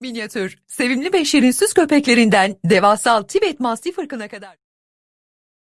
Minyatür, sevimli ve şirinsiz köpeklerinden devasal Tibet Mastiff ırkına kadar.